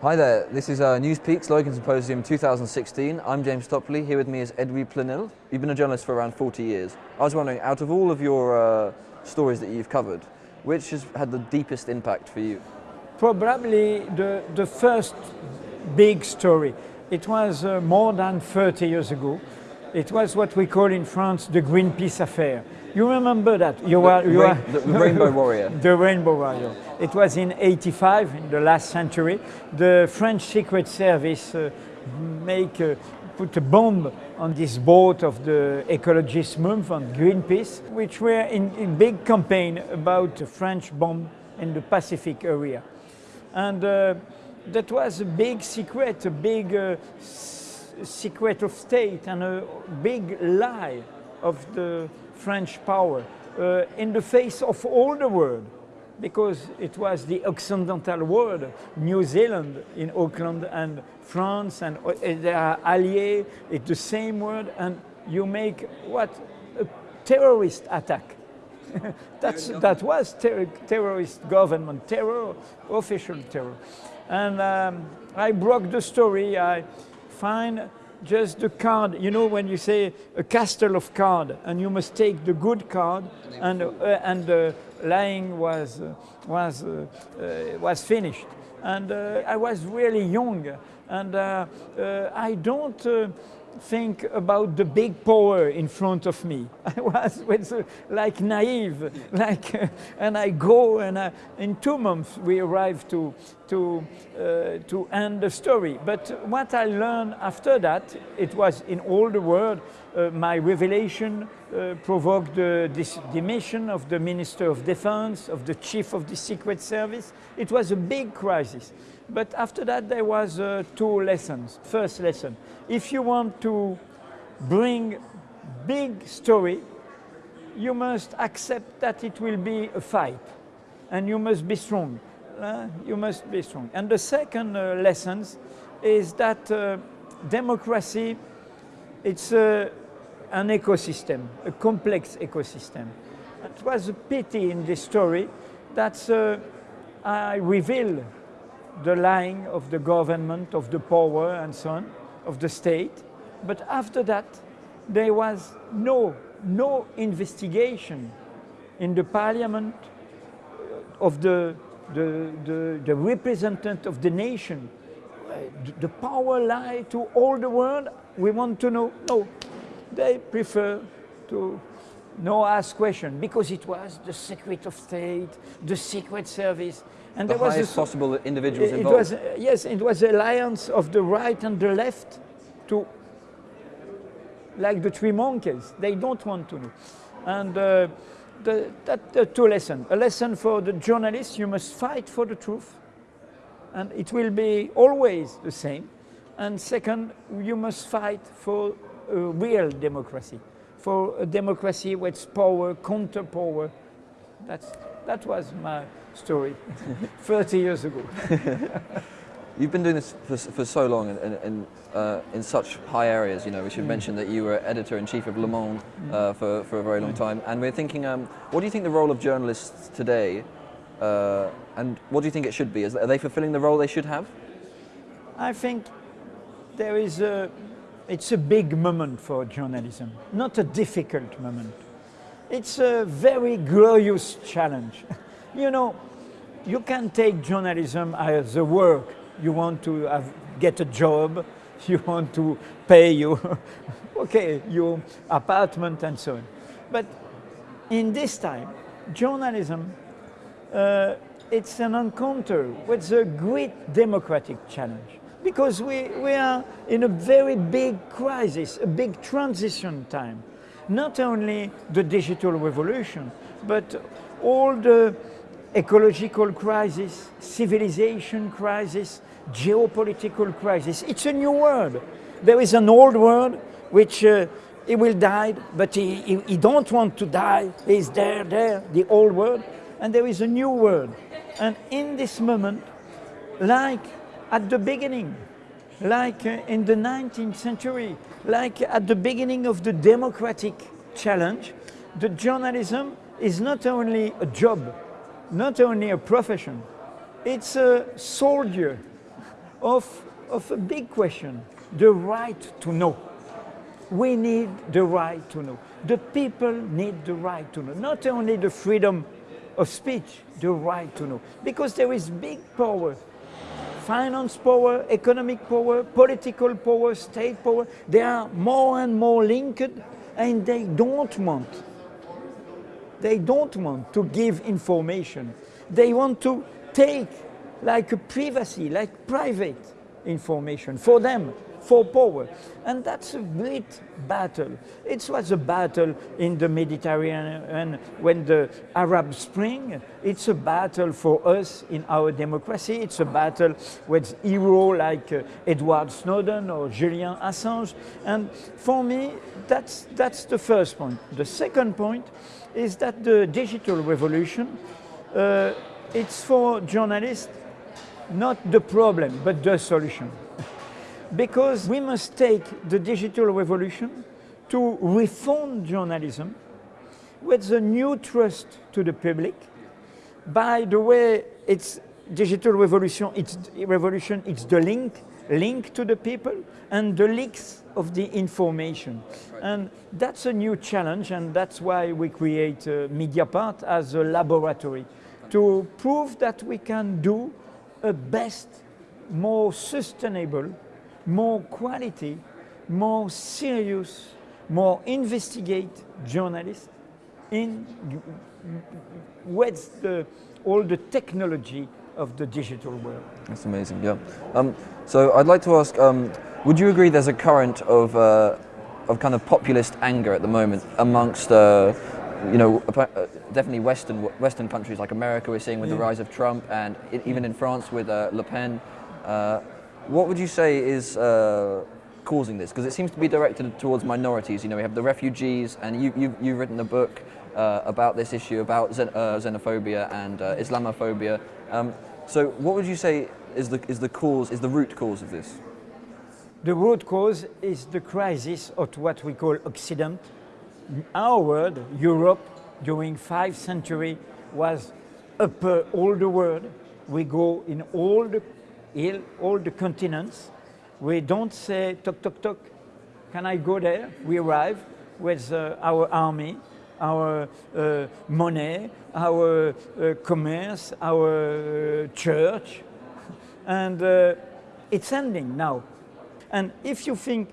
Hi there, this is uh, Newspeak's Logan Symposium 2016. I'm James Topley, here with me is Edwy Plenel. You've been a journalist for around 40 years. I was wondering, out of all of your uh, stories that you've covered, which has had the deepest impact for you? Probably the, the first big story. It was uh, more than 30 years ago. It was what we call in France the Greenpeace affair. You remember that? You the, you rain, the, the Rainbow Warrior. the Rainbow Warrior. It was in 85, in the last century. The French Secret Service uh, make uh, put a bomb on this boat of the ecologist movement, Greenpeace, which were in, in big campaign about a French bomb in the Pacific area. And uh, that was a big secret, a big uh, secret of state and a big lie of the French power uh, in the face of all the world because it was the occidental world, New Zealand in Auckland and France and uh, they are alliés, it's the same word and you make what? A terrorist attack. That's, that was ter terrorist government, terror, official terror. And um, I broke the story, I find just the card, you know when you say a castle of card and you must take the good card and, uh, and the lying was, uh, was, uh, uh was finished. And uh, I was really young and uh, I don't think about the big power in front of me. I was with, uh, like naive, like, uh, and I go and I, in two months we arrive to, to, uh, to end the story. But what I learned after that, it was in all the world, uh, my revelation uh, provoked the demission of the Minister of Defense, of the Chief of the Secret Service. It was a big crisis. But after that, there was uh, two lessons. First lesson, if you want to bring big story, you must accept that it will be a fight and you must be strong. Uh, you must be strong. And the second uh, lesson is that uh, democracy, it's uh, an ecosystem, a complex ecosystem. It was a pity in this story that uh, I reveal the lying of the government, of the power and so on, of the state. But after that, there was no, no investigation in the parliament of the, the, the, the representative of the nation. The power lie to all the world. We want to know. No, they prefer to no ask question because it was the secret of state, the secret service. And the there highest was a, possible individuals it involved. Was, yes, it was alliance of the right and the left to, like the three monkeys, they don't want to know. And uh, the, that uh, two lessons. A lesson for the journalists, you must fight for the truth. And it will be always the same. And second, you must fight for a real democracy for a democracy with power, counter power. That's, that was my story 30 years ago. You've been doing this for, for so long and, and, uh, in such high areas, you know, we should mm. mention that you were editor-in-chief of Le Monde mm. uh, for, for a very long mm. time. And we're thinking, um, what do you think the role of journalists today, uh, and what do you think it should be? Is, are they fulfilling the role they should have? I think there is a, it's a big moment for journalism, not a difficult moment. It's a very glorious challenge. you know, you can take journalism as a work. You want to have, get a job, you want to pay your, okay, your apartment and so on. But in this time, journalism, uh, it's an encounter with a great democratic challenge because we, we are in a very big crisis, a big transition time. Not only the digital revolution, but all the ecological crisis, civilization crisis, geopolitical crisis. It's a new world. There is an old world which uh, he will die, but he, he, he don't want to die. He's there, there, the old world. And there is a new world. And in this moment, like at the beginning, like uh, in the 19th century, like at the beginning of the democratic challenge, the journalism is not only a job, not only a profession, it's a soldier of, of a big question the right to know. We need the right to know. The people need the right to know. Not only the freedom of speech, the right to know. Because there is big power finance power, economic power, political power, state power, they are more and more linked and they don't want. They don't want to give information. They want to take like privacy, like private information for them for power. And that's a great battle. It was a battle in the Mediterranean and when the Arab Spring. It's a battle for us in our democracy. It's a battle with heroes like uh, Edward Snowden or Julian Assange. And for me, that's, that's the first point. The second point is that the digital revolution, uh, it's for journalists not the problem, but the solution because we must take the digital revolution to reform journalism with a new trust to the public. By the way, it's digital revolution, it's revolution, it's the link, link to the people and the leaks of the information. And that's a new challenge and that's why we create uh, Mediapart as a laboratory to prove that we can do a best, more sustainable more quality, more serious, more investigate journalists in with the, all the technology of the digital world. That's amazing, yeah. Um, so I'd like to ask, um, would you agree there's a current of, uh, of kind of populist anger at the moment amongst, uh, you know, uh, definitely Western, Western countries like America we're seeing with yeah. the rise of Trump and even in France with uh, Le Pen. Uh, what would you say is uh, causing this? Because it seems to be directed towards minorities. You know, we have the refugees, and you, you, you've written a book uh, about this issue, about xen uh, xenophobia and uh, Islamophobia. Um, so what would you say is the, is the cause, is the root cause of this? The root cause is the crisis of what we call Occident. Our world, Europe, during five centuries was upper all the world. We go in all the all the continents. We don't say, toc, toc, toc, can I go there? We arrive with uh, our army, our uh, money, our uh, commerce, our uh, church, and uh, it's ending now. And if you think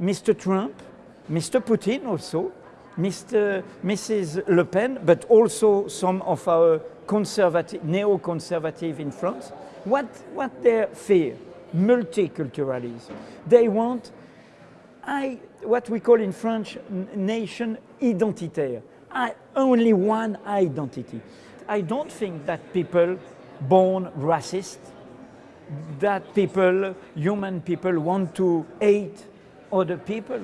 Mr. Trump, Mr. Putin also, Mr. Mrs. Le Pen, but also some of our conservative, neo-conservative in France, what, what they fear? Multiculturalism. They want I, what we call in French nation identitaire. I, only one identity. I don't think that people born racist, that people, human people want to hate other people.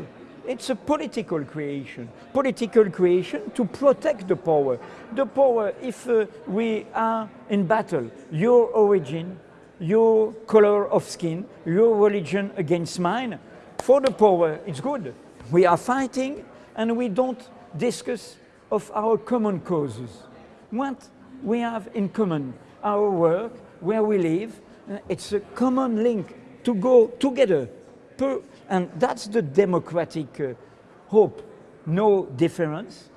It's a political creation. Political creation to protect the power. The power, if uh, we are in battle, your origin, your color of skin, your religion against mine, for the power, it's good. We are fighting and we don't discuss of our common causes. What we have in common, our work, where we live, uh, it's a common link to go together per, and that's the democratic uh, hope. No difference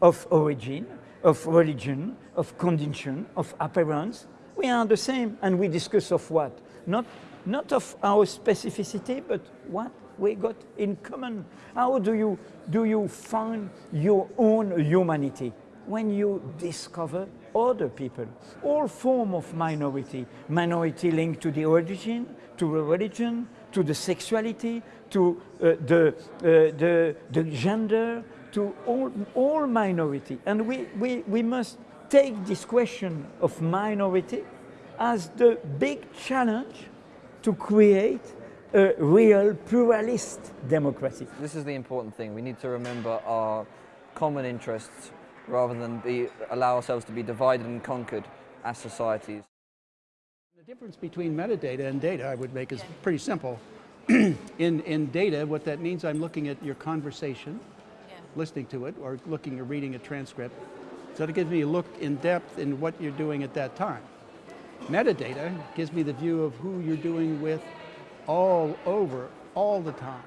of origin, of religion, of condition, of appearance. We are the same and we discuss of what? Not, not of our specificity, but what we got in common. How do you, do you find your own humanity? When you discover other people, all form of minority, minority linked to the origin, to a religion, to the sexuality, to uh, the, uh, the, the gender, to all, all minority. And we, we, we must take this question of minority as the big challenge to create a real pluralist democracy. This is the important thing. We need to remember our common interests rather than be, allow ourselves to be divided and conquered as societies. The difference between metadata and data I would make is pretty simple. in, in data, what that means, I'm looking at your conversation, yeah. listening to it, or looking or reading a transcript. So it gives me a look in depth in what you're doing at that time. Metadata gives me the view of who you're doing with all over, all the time.